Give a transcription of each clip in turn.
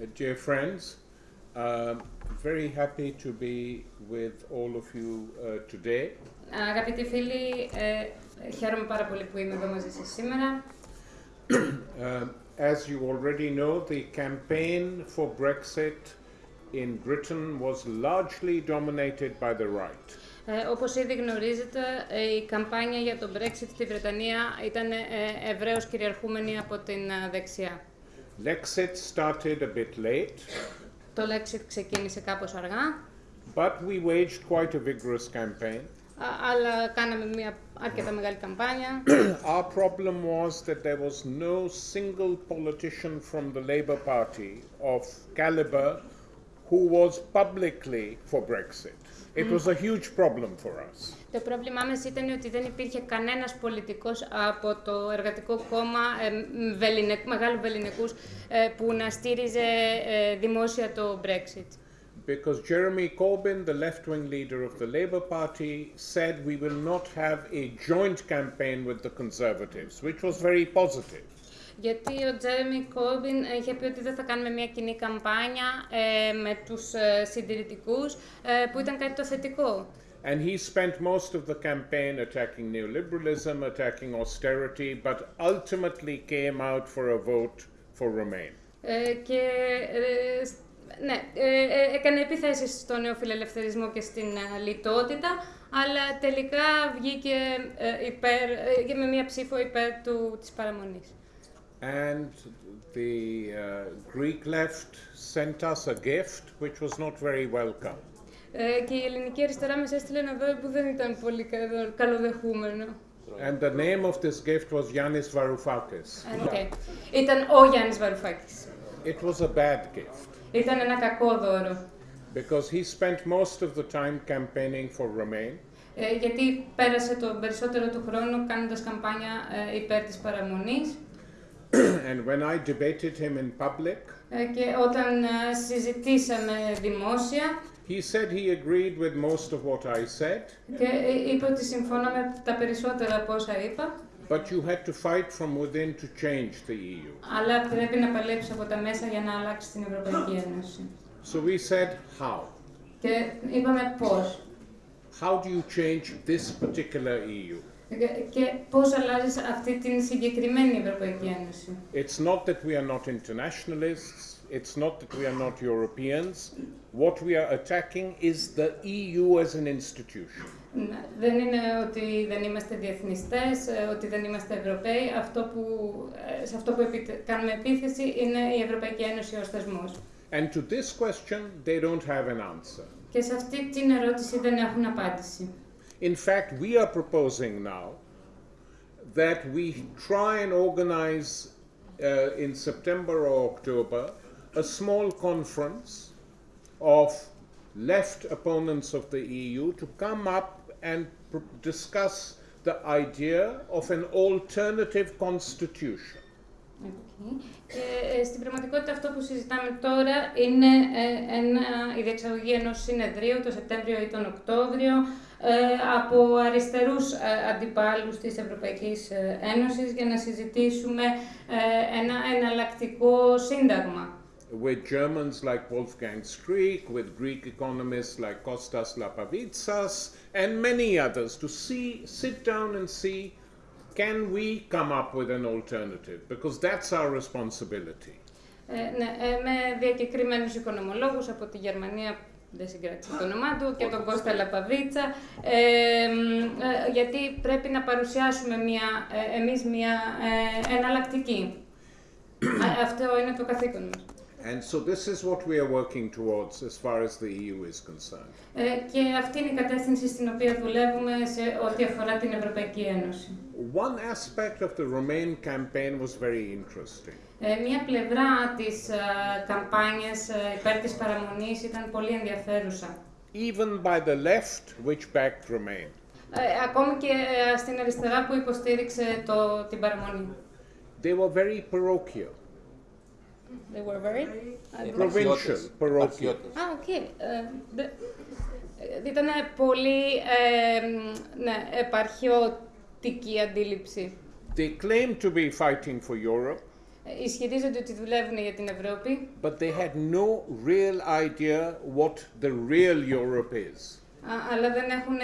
Uh, dear friends, um, very happy to be with all of you uh, today. Αγαπητοί φίλοι, ε, χαίρομαι πάρα πολύ που είμαι εδώ μαζί σας σήμερα. Um, as you already know, the campaign for Brexit in Britain was largely dominated by the right. Ε, όπως ήδη γνωρίζετε, ε, η καμπάνια για το Brexit στη Βρετανία ήταν ε, ευρέως κυριαρχούμενη από την ε, δεξιά. Lexit started a bit late, Το Lexit ξεκίνησε κάπως αργά, but we waged quite a vigorous campaign. α- αλλά κάναμε μια αρκετά μεγάλη καμπάνια. Our problem was that there was no single politician from the Labour Party of caliber who was publicly for Brexit. It was a huge problem for us. Το πρόβλημά μας ήταν ότι δεν υπήρχε κανένας πολιτικός από το Εργατικό Κόμμα ε, μ, βεληνε- μεγάλου βεληνικούς ε, που να στήριζε ε, δημόσια το Brexit. Because Jeremy Corbyn, the left wing leader of the Labour Party, said we will not have a joint campaign with the Conservatives, which was very positive. Γιατί ο Τζέρεμι Κόρμπιν είχε πει ότι δεν θα κάνουμε μια κοινή καμπάνια ε, με τους ε, συντηρητικούς, ε, που ήταν κάτι το θετικό. And he spent most of the campaign attacking neoliberalism, attacking austerity, but ultimately came out for a vote for Remain. Ε, και ε, σ- ναι, ε, ε, έκανε επιθέσεις στο νεοφιλελευθερισμό και στην ε, λιτότητα, αλλά τελικά βγήκε ε, υπέρ, ε, και με μία ψήφο υπέρ του, της παραμονής. And the uh, Greek left sent us a gift which was not very welcome. Ε, και η ελληνική αριστερά μας έστειλε ένα δώρο που δεν ήταν πολύ κα- καλοδεχούμενο. And the name of this gift was Yanis Varoufakis. Ε, οκ. Ήταν ο Γιάννης Βαρουφάκης. It was a bad gift Ήταν ένα κακό δώρο. because he spent most of the time campaigning for Remain. Ε, γιατί πέρασε το περισσότερο του χρόνου κάνοντας καμπάνια ε, υπέρ της παραμονής and when I debated him in public, ε, και όταν ε, συζητήσαμε δημόσια he said he agreed with most of what I said, και ε, είπε ότι συμφωνώ με τα περισσότερα από όσα είπα, but you had to fight from within to change the EU. αλλά πρέπει να παλέψει από τα μέσα για να αλλάξει την Ευρωπαϊκή Ένωση. So we said, how? Και είπαμε πώς. How do you change this particular E EU? Και, και πώς αλλάζεις αυτή την συγκεκριμένη Ευρωπαϊκή Ένωση. It's not that we are not internationalists, it's not that we are not Europeans. What we are attacking is the EU as an institution. Ναι, Δεν είναι ότι δεν είμαστε διεθνιστές, ε, ότι δεν είμαστε Ευρωπαίοι. Αυτό που, ε, σε αυτό που επιτε- κάνουμε επίθεση είναι η Ευρωπαϊκή Ένωση ως θεσμός. And to this question, they don't have an answer. Και σε αυτή την ερώτηση δεν έχουν απάντηση. In fact, we are proposing now that we try and organize uh, in September or October a small conference of left opponents of the EU to come up and pr- discuss the idea of an alternative constitution. OK. Και ε, στην πραγματικότητα αυτό που συζητάμε τώρα είναι ε, ένα, η διεξαγωγή ενός συνεδρίου το Σεπτέμβριο ή τον Οκτώβριο ε, από αριστερούς ε, αντιπάλους της Ευρωπαϊκής ε, Ένωσης για να συζητήσουμε ε, ένα εναλλακτικό σύνταγμα. With Germans like Wolfgang Streeck, with Greek economists like Kostas Lapavitsas, and many others to see, sit down and see can we come up with an alternative? Because that's our responsibility. Ε, ναι, ε, με διακεκριμένους οικονομολόγους από τη Γερμανία, δεν συγκράτησα το όνομά του, και τον Κώστα Λαπαβίτσα, ε, μ, ε, γιατί πρέπει να παρουσιάσουμε μια, ε, εμείς μια ε, εναλλακτική. Α, αυτό είναι το καθήκον μας. And so this is what we are working towards as far as the EU is concerned. Ε, και αυτή είναι η κατεύθυνση στην οποία δουλεύουμε σε ό,τι αφορά την Ευρωπαϊκή Ένωση. One aspect of the Remain campaign was very interesting. Ε, μία πλευρά της ε, καμπάνιας ε, υπέρ της παραμονής ήταν πολύ ενδιαφέρουσα. Even by the left, which backed Remain. Ε, ακόμη και ε, στην αριστερά που υποστήριξε το, την παραμονή. They were very parochial, They were very... provincial, parochial. Α, οκ. Ήταν πολύ ε, μ, ναι, επαρχιώτικη αντίληψη. They claimed to be fighting for Europe, ισχυρίζονται ότι δουλεύουν για την Ευρώπη, but they had no real idea what the real Europe is. α- αλλά δεν έχουν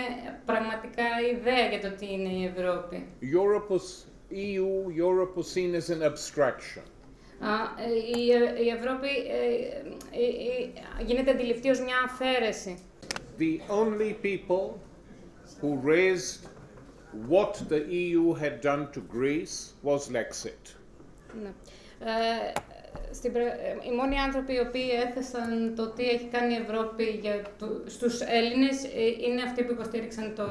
πραγματικά ιδέα για το τι είναι η Ευρώπη. Europe was EU, Europe was seen as an abstraction. Α, ε, η, η Ευρώπη ε, ε, ε, γίνεται αντιληπτή ως μια αφαίρεση. The only people who raised what the EU had done to Greece was Lexit. Ναι. Ε, στην, πρα- ε, οι μόνοι άνθρωποι οι οποίοι έθεσαν το τι έχει κάνει η Ευρώπη για του, στους Έλληνες ε, είναι αυτοί που υποστήριξαν το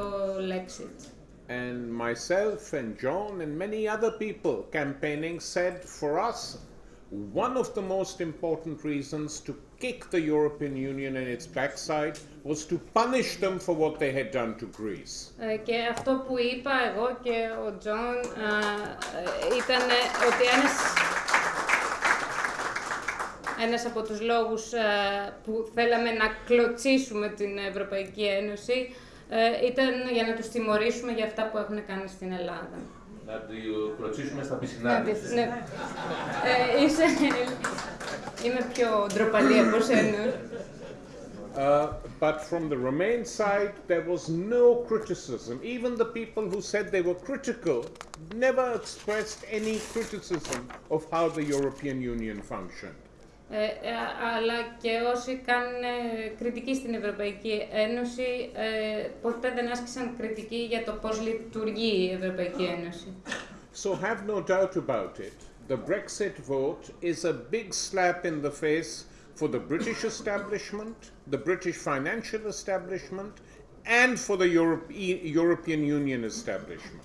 Lexit. And myself and John and many other people campaigning said for us, one of the most important reasons to kick the European Union in its backside was to punish them for what they had done to Greece. Ε, και αυτό που είπα εγώ και ο Τζον α, ε, ήταν ότι ένας, ένας από τους λόγους α, που θέλαμε να κλωτσήσουμε την Ευρωπαϊκή Ένωση ε, ήταν για να τους τιμωρήσουμε για αυτά που έχουν κάνει στην Ελλάδα. Να τη κλωτσήσουμε στα Να πισινά. τις- ναι. Ε, είσαι... Είμαι πιο ντροπαλή από σένα. Uh, but from the Remain side, there was no criticism. Even the people who said they were critical never expressed any criticism of how the European Union functioned. Ε, ε, αλλά και όσοι κάνουν ε, κριτική στην Ευρωπαϊκή Ένωση ε, ποτέ δεν άσκησαν κριτική για το πώς λειτουργεί η Ευρωπαϊκή Ένωση. So have no doubt about it. The Brexit vote is a big slap in the face for the British establishment, the British financial establishment, and for the Europe- E- European Union establishment.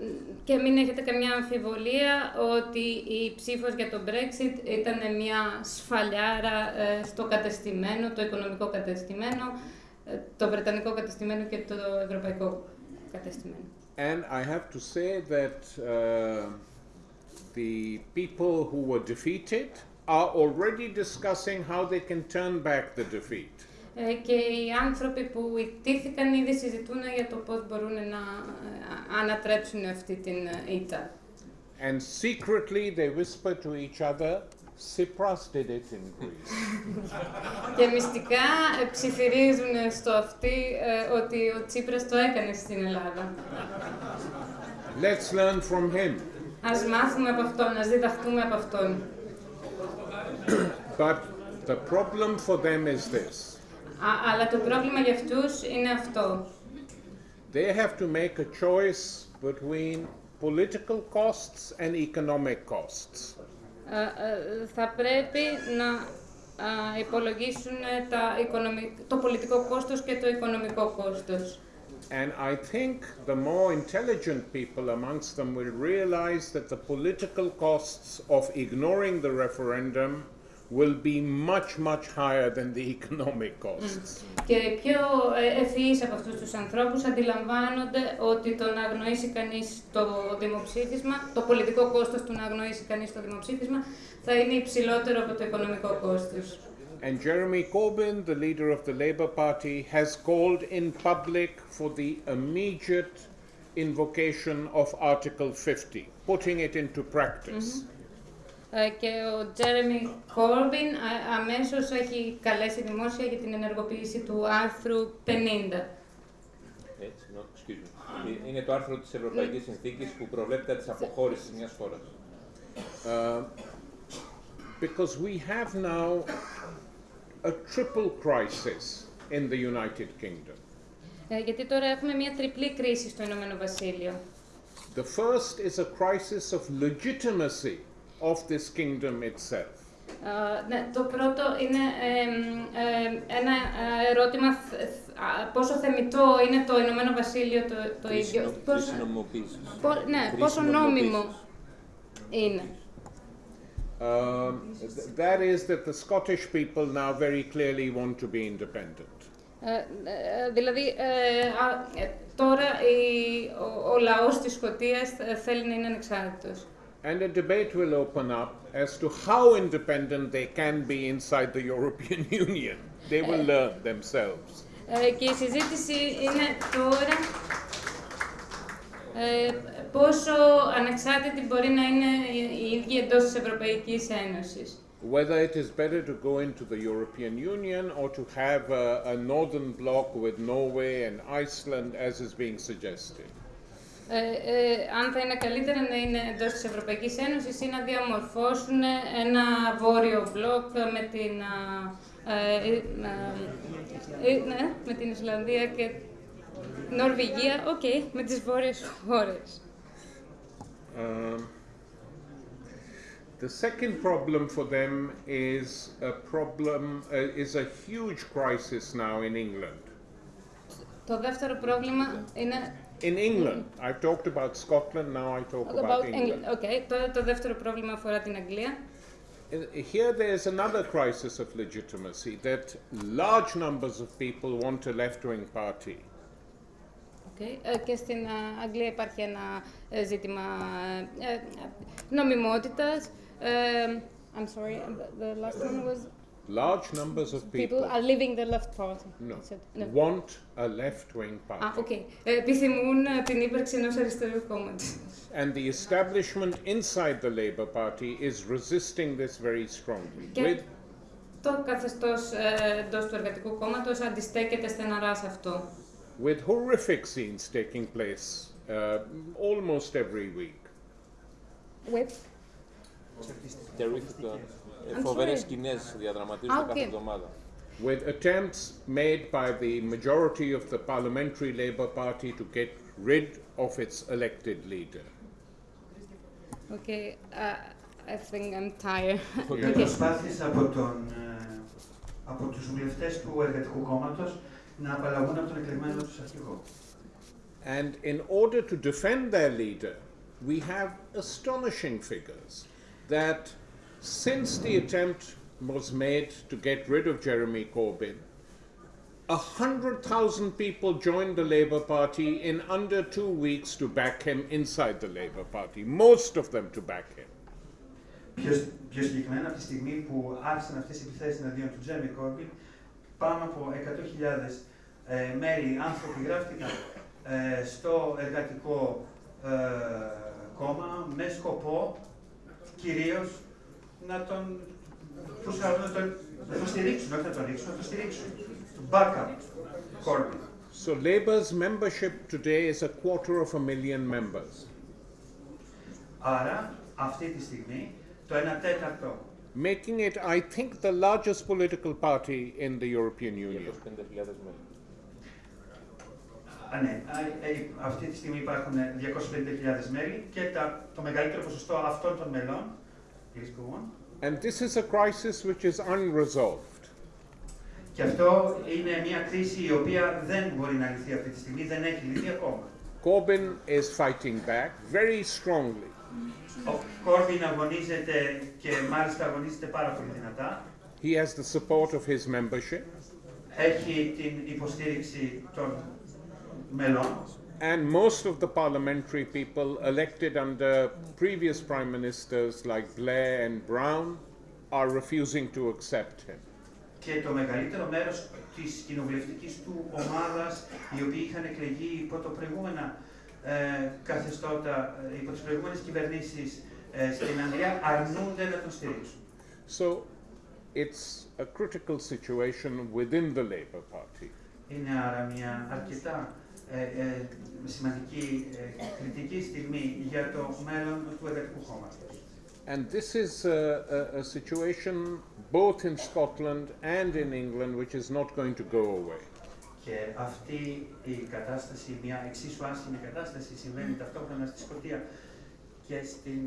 Ε, και μην έχετε καμιά αμφιβολία ότι η ψήφος για το Brexit ήταν μια σφαλιάρα ε, στο κατεστημένο, το οικονομικό κατεστημένο, ε, το βρετανικό κατεστημένο και το ευρωπαϊκό κατεστημένο. And I have to say that uh, the people who were defeated are already discussing how they can turn back the defeat. Ε, και οι άνθρωποι που ιτήθηκαν ήδη συζητούν για το πώς μπορούν να ε, ανατρέψουν αυτή την ε, ήττα. And secretly they whisper to each other, Tsipras did it in Greece. Και μυστικά ε, ψιθυρίζουν στο αυτί ε, ότι ο Τσίπρας το έκανε στην Ελλάδα. Let's learn from him. Ας μάθουμε από αυτόν, ας διδαχτούμε από αυτόν. But the problem for them is this Α, αλλά το πρόβλημα για αυτούς είναι αυτό. they have to make a choice between political costs and economic costs. Ε, ε, θα πρέπει να α, υπολογίσουν τα οικονομι- το πολιτικό κόστος και το οικονομικό κόστος. And I think the more intelligent people amongst them will realize that the political costs of ignoring the referendum will be much, much higher than the economic costs. Και οι πιο ε, ευφυείς από αυτούς τους ανθρώπους αντιλαμβάνονται ότι το να αγνοήσει κανείς το δημοψήφισμα, το πολιτικό κόστος του να αγνοήσει κανείς το δημοψήφισμα, θα είναι υψηλότερο από το οικονομικό κόστος. And Jeremy Corbyn, the leader of the Labour Party, has called in public for the immediate invocation of Article 50, putting it into practice. Ε, Και ο Τζέρεμι Κόρμπιν α- αμέσως έχει καλέσει δημόσια για την ενεργοποίηση του άρθρου 50. Έτσι, no, excuse me. Ε, Είναι το άρθρο της Ευρωπαϊκής Συνθήκης που προβλέπεται της αποχώρησης μιας χώρας. Uh, because we have now a triple crisis in the United Kingdom. Ε, Γιατί τώρα έχουμε μια τριπλή κρίση στο Ηνωμένο Βασίλειο. The first is a crisis of legitimacy of this kingdom itself; Ε, ναι, το πρώτο είναι ε, ε, ένα ε, ερώτημα θ- θ- α, πόσο θεμητό είναι το Ηνωμένο Βασίλειο το, το ίδιο. Πόσο, νομιμοποίησης. πο- ναι, πόσο νόμιμο είναι. Um, th- that is that the Scottish people now very clearly want to be independent. Ε, ε, δηλαδή, ε, α, ε, τώρα η, ο, ο λαός της Σκωτίας ε, θέλει να είναι ανεξάρτητος. And a debate will open up as to how independent they can be inside the European Union. They will learn themselves. Ε, και η συζήτηση είναι τώρα ε, πόσο ανεξάρτητη μπορεί να είναι η ίδια εντός της Ευρωπαϊκής Ένωσης. Whether it is better to go into the European Union or to have a, a northern bloc with Norway and Iceland, as is being suggested. Ε, ε, αν θα είναι καλύτερα να είναι εντός της Ευρωπαϊκής Ένωσης ή να διαμορφώσουν ένα βόρειο μπλοκ με την, α, ε, ε, ε, ε, ναι, με την Ισλανδία και Νορβηγία, οκ, με τις βόρειες χώρες. Um, the second problem for them is a problem uh, is a huge crisis now in England. Το δεύτερο πρόβλημα είναι In England, I've talked about Scotland. Now I talk about, about England. England. Okay. Το, το δεύτερο πρόβλημα αφορά την Αγγλία. Uh, Here, there's another crisis of legitimacy that large numbers of people want a left-wing party. Okay. Ε, και στην α, Αγγλία υπάρχει ένα ε, ζήτημα ε, ε, νομιμότητας. Ε, I'm sorry, the last one was Large numbers of people people are leaving the left party. no, I said- no. want a left-wing party. Α, οκ. Ε, Επιθυμούν ε, την ύπαρξη ενός αριστερού κόμματος. And the establishment inside the Labour Party is resisting this very strongly. Και With, το καθεστώς ε, εντός του εργατικού κόμματος αντιστέκεται στεναρά σε αυτό. with horrific scenes taking place uh, almost every week. With? Terrific. I'm Φοβερές sorry. σκηνές διαδραματίζονται Α, κάθε οκ. εβδομάδα. with attempts made by the majority of the Parliamentary Labour Party to get rid of its elected leader. Okay, uh, I think I'm tired. Οι προσπάθειες από, τον, ε, από τους βουλευτές του Εργατικού Κόμματος να απαλλαγούν από τον εκλεγμένο τους αρχηγό. And in order to defend their leader, we have astonishing figures that since the attempt was made to get rid of Jeremy Corbyn, a hundred thousand people joined the Labour Party in under two weeks to back him inside the Labour Party, most of them to back him. Πιο, πιο συγκεκριμένα, από τη στιγμή που άρχισαν αυτές οι επιθέσεις εναντίον του Τζέμι Κόρμπιν, πάνω από 100.000 ε, μέλη, άνθρωποι γράφτηκαν ε, στο εργατικό ε, κόμμα με σκοπό κυρίως να τον, τους, να τον, να τον στηρίξουν, όχι να τον ρίξουν, να τον στηρίξουν. Backup Corbyn. So Labour's membership today is a quarter of a million members. Άρα, αυτή τη στιγμή, το 1 τέταρτο making it, I think, the largest political party in the European Union. 250.000 μέλη. Α, ναι, Α, ε, αυτή τη στιγμή υπάρχουν 250.000 μέλη και τα, το μεγαλύτερο ποσοστό αυτών των μελών, please go on, And this is a crisis which is unresolved. και αυτό είναι μια κρίση η οποία δεν μπορεί να λυθεί αυτή τη στιγμή, δεν έχει λυθεί ακόμα. Corbyn is fighting back very strongly. Ο Κόρμπιν αγωνίζεται και μάλιστα αγωνίζεται πάρα πολύ δυνατά. He has the support of his membership, Έχει την υποστήριξη των μελών and most of the parliamentary people elected under previous prime ministers like Blair and Brown are refusing to accept him. και το μεγαλύτερο μέρος της κοινοβουλευτικής του ομάδας, οι οποίοι είχαν εκλεγεί υπό το προηγούμενα ε, καθεστώτα, ε, υπό τις προηγούμενες κυβερνήσεις ε, στην Αγγλία, αρνούνται να τον στηρίξουν. So it's a critical situation within the Labour Party. Είναι άρα μια αρκετά ε, ε, σημαντική ε, κριτική στιγμή για το μέλλον του εργατικού κόμματος. And this is a, a, a situation both in Scotland and in England which is not going to go away. Και αυτή η κατάσταση, μια εξίσου άσχημη κατάσταση, συμβαίνει ταυτόχρονα στη Σκωτία και στην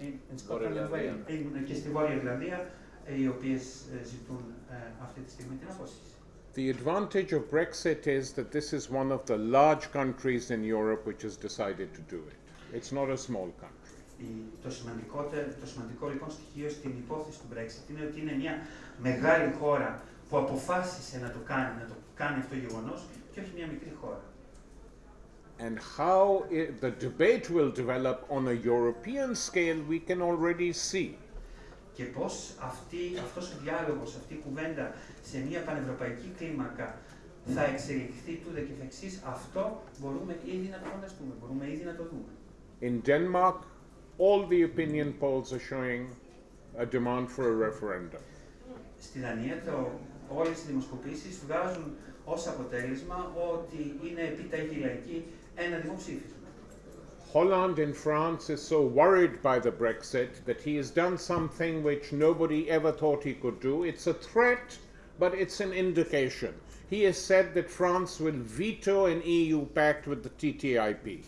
in- in Scotland and Βόρεια Wales, in- και στη Βόρεια Ιρλανδία, ε, οι οποίες ε, ζητούν ε, αυτή τη στιγμή την απόσυση. The advantage of Brexit is that this is one of the large countries in Europe which has decided to do it. It's not a small country. Η- Το σημαντικό, το σημαντικό λοιπόν στοιχείο στην υπόθεση του Brexit είναι ότι είναι μια μεγάλη χώρα που αποφάσισε να το κάνει, να το κάνει αυτό το γεγονός και όχι μια μικρή χώρα. And how i the debate will develop on a European scale, we can already see. Και πώς αυτή, αυτός ο διάλογος, αυτή η κουβέντα σε μια πανευρωπαϊκή κλίμακα θα εξελιχθεί τούδε και φεξής, αυτό μπορούμε ήδη να το φανταστούμε, μπορούμε ήδη να το δούμε. In Denmark, all the opinion polls are showing a demand for a referendum. Στη Δανία το, όλες οι δημοσκοπήσεις βγάζουν ως αποτέλεσμα ότι είναι επιταγή λαϊκή ένα δημοψήφισμα. Holland in France is so worried by the Brexit that he has done something which nobody ever thought he could do. It's a threat, but it's an indication. He has said that France will veto an EU pact with the TTIP.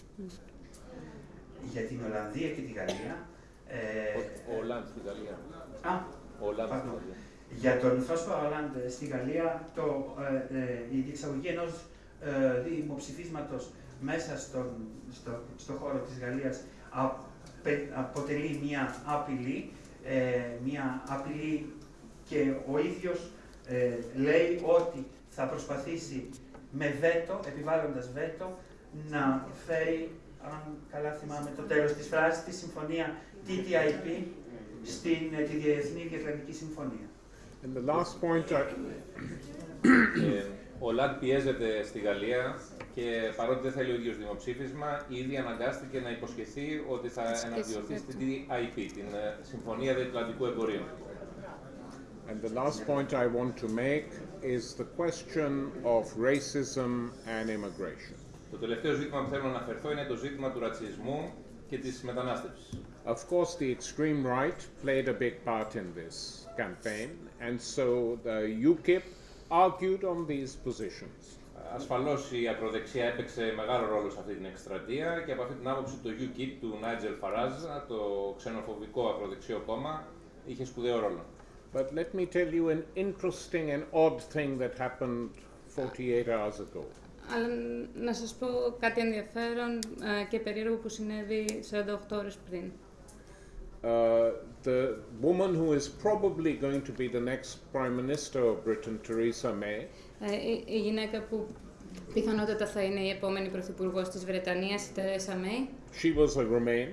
Για την Ολλανδία και τη Γαλλία... Ε, Ο Ολάντ στη Γαλλία. α, Ο Ολάντ στη Pardon. Γαλλία. Για τον Φρόσπα Ολάντ στη Γαλλία, το, ε, ε, η διεξαγωγή ενός ε, δημοψηφίσματος μέσα στον, στο, στο χώρο της Γαλλίας απε- αποτελεί μια απειλή, ε, μια απειλή και ο ίδιος ε, λέει ότι θα προσπαθήσει με βέτο, επιβάλλοντας βέτο, να φέρει, αν καλά θυμάμαι το τέλος της φράσης, τη συμφωνία TTIP στην ε, τη Διεθνή Διατλαντική Συμφωνία. And the last point I, Ε, ο Λαντ πιέζεται στη Γαλλία και παρότι δεν θέλει ο ίδιος δημοψήφισμα, ήδη αναγκάστηκε να υποσχεθεί ότι θα εναντιωθεί στην TIP, την ε, Συμφωνία Διατλαντικού Εμπορίου. and the last point I want to make is the question of racism and immigration. Το τελευταίο ζήτημα που θέλω να αναφερθώ είναι το ζήτημα του ρατσισμού και της μετανάστευσης. Of course, the extreme right played a big part in this campaign, and so the UKIP argued on these positions. Ασφαλώς η ακροδεξιά έπαιξε μεγάλο ρόλο σε αυτή την εκστρατεία και από αυτή την άποψη το UKIP του Νάιτζελ Φαράζ, το ξενοφοβικό ακροδεξιό κόμμα, είχε σπουδαίο ρόλο. But let me tell you an interesting and odd thing that happened 48 hours ago. Αλλά να σας πω κάτι ενδιαφέρον ε, και περίεργο που συνέβη 48 ώρες πριν. Uh, the woman who is probably going to be the next Prime Minister of Britain, Theresa May, Ε, η, η γυναίκα που πιθανότατα θα είναι η επόμενη πρωθυπουργός της Βρετανίας, η Τερέσα Μέη, she was a Remain.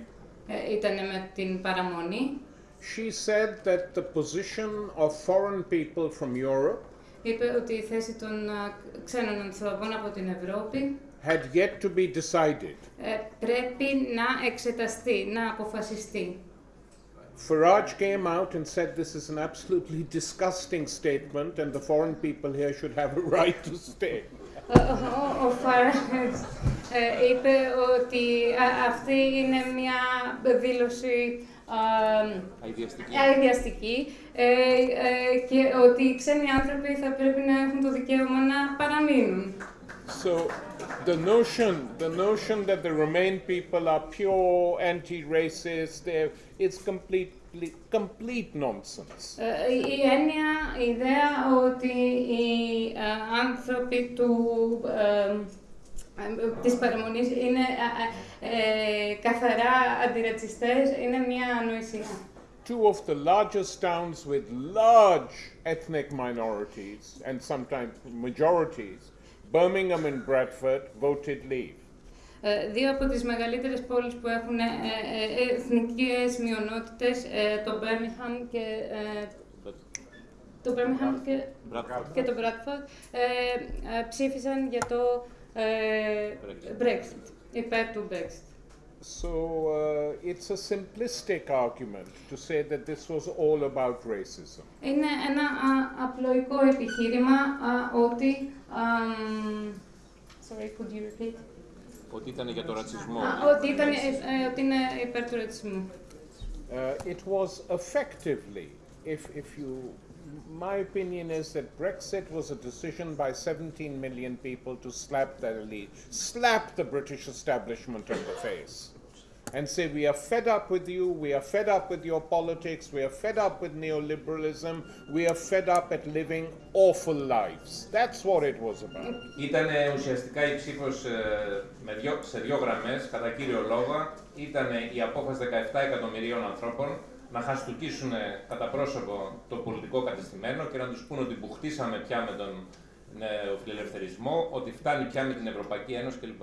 ε, ήταν με την παραμονή. She said that the position of foreign people from Europe Είπε ότι η θέση των α, ξένων ανθρώπων από την Ευρώπη had yet to be decided. ε, πρέπει να εξεταστεί, να αποφασιστεί. Farage came out and said this is an absolutely disgusting statement and the foreign people here should have a right to stay. Ο, ο, ο Farage, ε, είπε ότι α, αυτή είναι μια δήλωση α, Αειδιαστική. αειδιαστική ε, ε, και ότι οι ξένοι άνθρωποι θα πρέπει να έχουν το δικαίωμα να παραμείνουν. So the notion, the notion that the Remain people are pure anti-racist, they're- it's completely, complete nonsense. Ε, η η έννοια, η ιδέα ότι οι ε, άνθρωποι του, ε, ε, της παραμονής είναι ε, ε, ε, καθαρά αντιρατσιστές είναι μια ανοησία. Two of the largest towns with large ethnic minorities and sometimes majorities, Birmingham and Bradford, voted leave. Ε, δύο από τις μεγαλύτερες πόλεις που έχουν ε, ε, ε, εθνικές μειονότητες, ε, το Birmingham και, ε, το Birmingham και, και το Bradford, ε, ε, ψήφισαν για το ε, Brexit, υπέρ του Brexit. So uh, it's a simplistic argument to say that this was all about racism. Είναι ένα α, απλοϊκό επιχείρημα α, ότι... αμ, sorry, could you repeat? Ότι ήταν για το ρατσισμό. Α, ότι, ήταν, ε, ε, ότι είναι υπέρ του ρατσισμού. Uh, it was effectively, if, if you, my opinion is that Brexit was a decision by 17 million people to slap the elite, slap the British establishment in the face, and say, We are fed up with you, we are fed up with your politics, we are fed up with neoliberalism, we are fed up at living awful lives. That's what it was about. Ήταν ουσιαστικά η ψήφος ε, με δυο, σε δύο γραμμές, κατά κύριο λόγο, ήταν η απόφαση 17 εκατομμυρίων ανθρώπων να χαστούκίσουν κατά πρόσωπο το πολιτικό κατεστημένο και να τους πούν ότι μπουχτίσαμε πια με τον νεοφιλελευθερισμό, ότι φτάνει πια με την Ευρωπαϊκή Ένωση κλπ.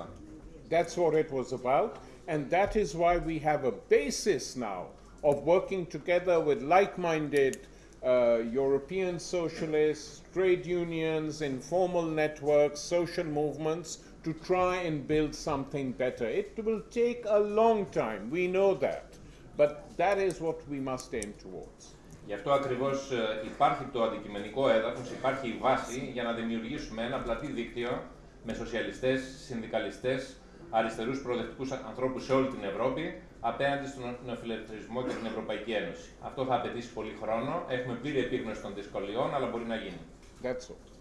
That's what it was about, and that is why we have a basis now of working together with like minded uh, European socialists, trade unions, informal networks, social movements to try and build something better. It will take a long time, we know that, but that is what we must aim towards. Γι' αυτό ακριβώς ε, υπάρχει το αντικειμενικό έδαφος, υπάρχει η βάση για να δημιουργήσουμε ένα πλατή δίκτυο με σοσιαλιστές, συνδικαλιστές, αριστερούς προοδευτικούς ανθρώπους σε όλη την Ευρώπη απέναντι στον νεοφιλελευθερισμό και την Ευρωπαϊκή Ένωση. Αυτό θα απαιτήσει πολύ χρόνο, έχουμε πλήρη επίγνωση των δυσκολιών, αλλά μπορεί να γίνει. That's all.